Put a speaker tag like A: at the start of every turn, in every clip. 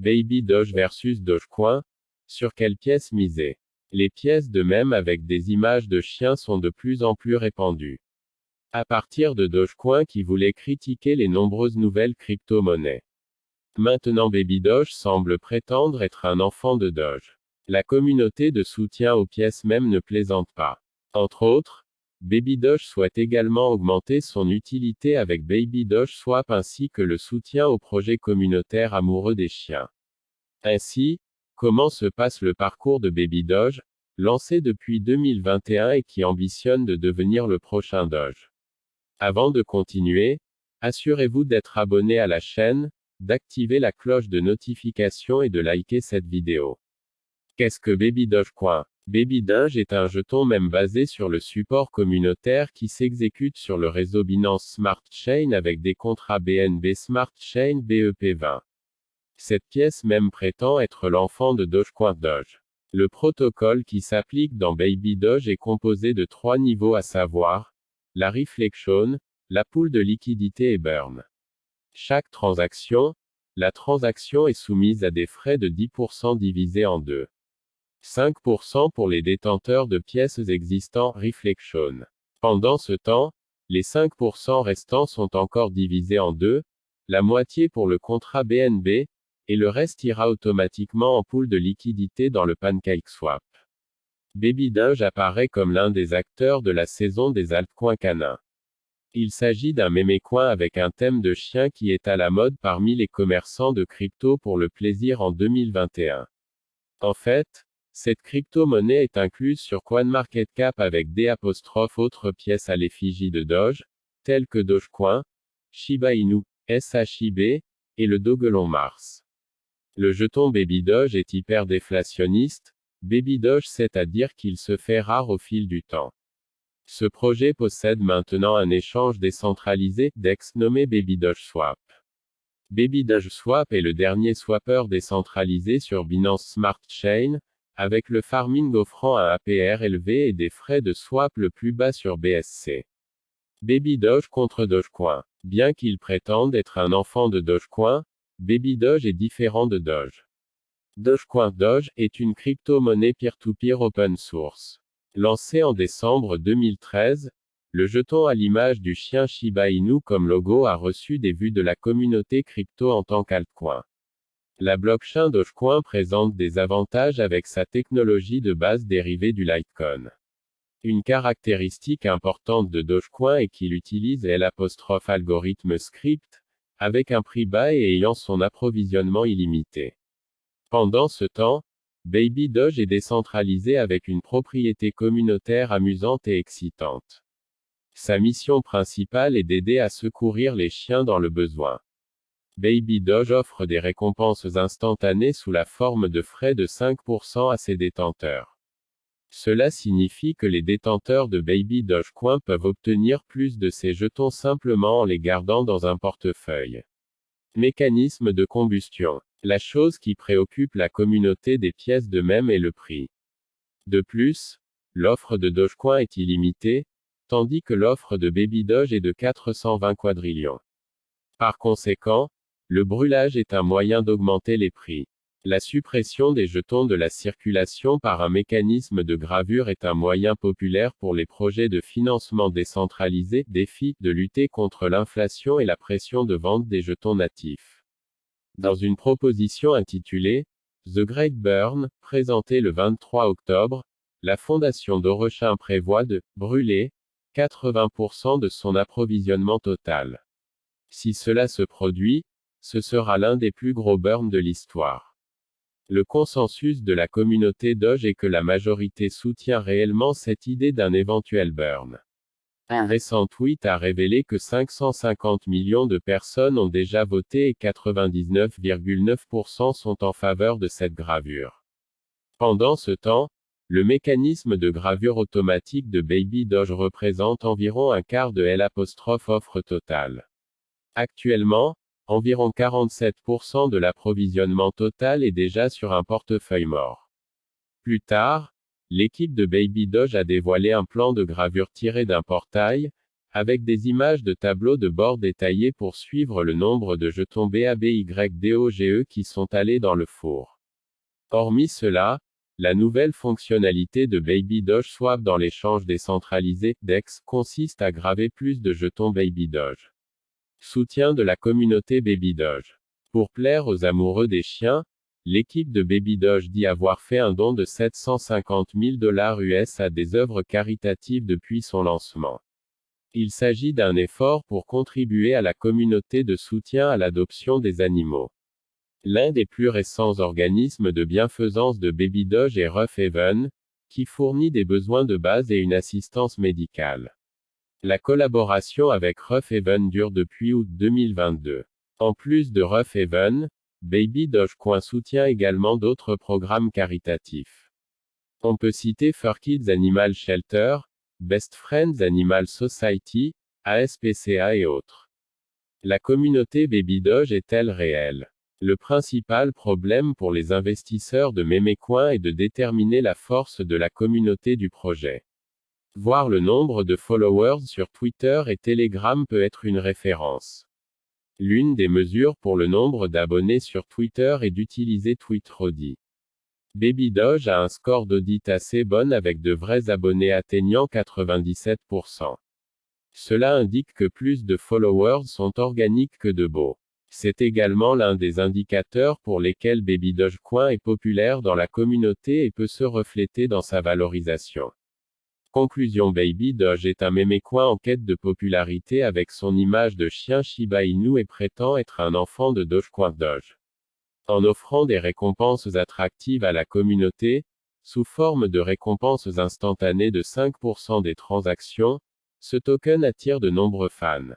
A: Baby Doge versus Dogecoin. Sur quelle pièce miser? Les pièces de même avec des images de chiens sont de plus en plus répandues. À partir de Dogecoin qui voulait critiquer les nombreuses nouvelles crypto-monnaies. Maintenant Baby Doge semble prétendre être un enfant de Doge. La communauté de soutien aux pièces même ne plaisante pas. Entre autres, Baby Doge souhaite également augmenter son utilité avec Baby Doge Swap ainsi que le soutien aux projets communautaires amoureux des chiens. Ainsi, comment se passe le parcours de Baby Doge, lancé depuis 2021 et qui ambitionne de devenir le prochain Doge? Avant de continuer, assurez-vous d'être abonné à la chaîne, d'activer la cloche de notification et de liker cette vidéo. Qu'est-ce que Baby Dogecoin Baby Doge est un jeton même basé sur le support communautaire qui s'exécute sur le réseau Binance Smart Chain avec des contrats BNB Smart Chain BEP20. Cette pièce même prétend être l'enfant de Dogecoin Doge. Le protocole qui s'applique dans Baby Doge est composé de trois niveaux à savoir, la reflection, la poule de liquidité et burn. Chaque transaction, la transaction est soumise à des frais de 10% divisés en deux. 5% pour les détenteurs de pièces existants Reflection. Pendant ce temps, les 5% restants sont encore divisés en deux, la moitié pour le contrat BNB, et le reste ira automatiquement en pool de liquidité dans le PancakeSwap. Baby Doge apparaît comme l'un des acteurs de la saison des altcoins canins. Il s'agit d'un mémécoin avec un thème de chien qui est à la mode parmi les commerçants de crypto pour le plaisir en 2021. En fait, cette crypto-monnaie est incluse sur CoinMarketCap avec des autres pièces à l'effigie de Doge, telles que Dogecoin, Shiba Inu, SHIB, et le Dogelon Mars. Le jeton Baby Doge est hyper déflationniste, Baby Doge c'est-à-dire qu'il se fait rare au fil du temps. Ce projet possède maintenant un échange décentralisé, DEX nommé Baby Doge Swap. Baby Doge Swap est le dernier swapper décentralisé sur Binance Smart Chain, avec le farming offrant un APR élevé et des frais de swap le plus bas sur BSC. Baby Doge contre Dogecoin. Bien qu'il prétende être un enfant de Dogecoin, Baby Doge est différent de Doge. Dogecoin Doge est une crypto-monnaie peer-to-peer open source. Lancé en décembre 2013, le jeton à l'image du chien Shiba Inu comme logo a reçu des vues de la communauté crypto en tant qu'altcoin. La blockchain Dogecoin présente des avantages avec sa technologie de base dérivée du Litecoin. Une caractéristique importante de Dogecoin est qu'il utilise l'apostrophe algorithme script, avec un prix bas et ayant son approvisionnement illimité. Pendant ce temps, Baby Doge est décentralisé avec une propriété communautaire amusante et excitante. Sa mission principale est d'aider à secourir les chiens dans le besoin. Baby Doge offre des récompenses instantanées sous la forme de frais de 5% à ses détenteurs. Cela signifie que les détenteurs de Baby Dogecoin peuvent obtenir plus de ces jetons simplement en les gardant dans un portefeuille. Mécanisme de combustion. La chose qui préoccupe la communauté des pièces de même est le prix. De plus, l'offre de Dogecoin est illimitée, tandis que l'offre de Baby Doge est de 420 quadrillions. Par conséquent, le brûlage est un moyen d'augmenter les prix. La suppression des jetons de la circulation par un mécanisme de gravure est un moyen populaire pour les projets de financement décentralisé, défi, de lutter contre l'inflation et la pression de vente des jetons natifs. Dans une proposition intitulée The Great Burn, présentée le 23 octobre, la fondation d'Orochin prévoit de brûler 80% de son approvisionnement total. Si cela se produit, ce sera l'un des plus gros burns de l'histoire. Le consensus de la communauté Doge est que la majorité soutient réellement cette idée d'un éventuel burn. Un récent tweet a révélé que 550 millions de personnes ont déjà voté et 99,9% sont en faveur de cette gravure. Pendant ce temps, le mécanisme de gravure automatique de Baby Doge représente environ un quart de L' offre totale. Actuellement, Environ 47% de l'approvisionnement total est déjà sur un portefeuille mort. Plus tard, l'équipe de Baby Doge a dévoilé un plan de gravure tiré d'un portail, avec des images de tableaux de bord détaillés pour suivre le nombre de jetons BABYDOGE qui sont allés dans le four. Hormis cela, la nouvelle fonctionnalité de Baby Doge Swap dans l'échange décentralisé, DEX, consiste à graver plus de jetons Baby Doge. Soutien de la communauté Baby Doge. Pour plaire aux amoureux des chiens, l'équipe de Baby Doge dit avoir fait un don de 750 000 dollars US à des œuvres caritatives depuis son lancement. Il s'agit d'un effort pour contribuer à la communauté de soutien à l'adoption des animaux. L'un des plus récents organismes de bienfaisance de Baby Doge est Rough Haven, qui fournit des besoins de base et une assistance médicale. La collaboration avec Rough Haven dure depuis août 2022. En plus de Rough Haven, Baby Dogecoin soutient également d'autres programmes caritatifs. On peut citer Fur Kids Animal Shelter, Best Friends Animal Society, ASPCA et autres. La communauté Baby Doge est-elle réelle? Le principal problème pour les investisseurs de Memecoin est de déterminer la force de la communauté du projet. Voir le nombre de followers sur Twitter et Telegram peut être une référence. L'une des mesures pour le nombre d'abonnés sur Twitter est d'utiliser Tweetrody. Baby Doge a un score d'audit assez bon avec de vrais abonnés atteignant 97%. Cela indique que plus de followers sont organiques que de beaux. C'est également l'un des indicateurs pour lesquels Baby Dogecoin est populaire dans la communauté et peut se refléter dans sa valorisation. Conclusion Baby Doge est un mémécoin en quête de popularité avec son image de chien Shiba Inu et prétend être un enfant de Dogecoin Doge en offrant des récompenses attractives à la communauté, sous forme de récompenses instantanées de 5% des transactions, ce token attire de nombreux fans.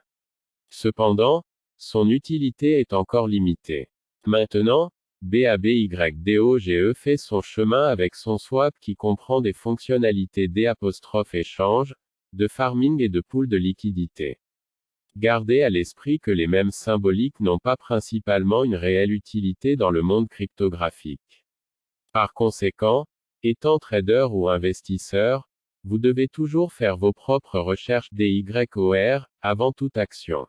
A: Cependant, son utilité est encore limitée. Maintenant, BABYDOGE fait son chemin avec son swap qui comprend des fonctionnalités d'échange, de farming et de pool de liquidité. Gardez à l'esprit que les mêmes symboliques n'ont pas principalement une réelle utilité dans le monde cryptographique. Par conséquent, étant trader ou investisseur, vous devez toujours faire vos propres recherches DYOR, avant toute action.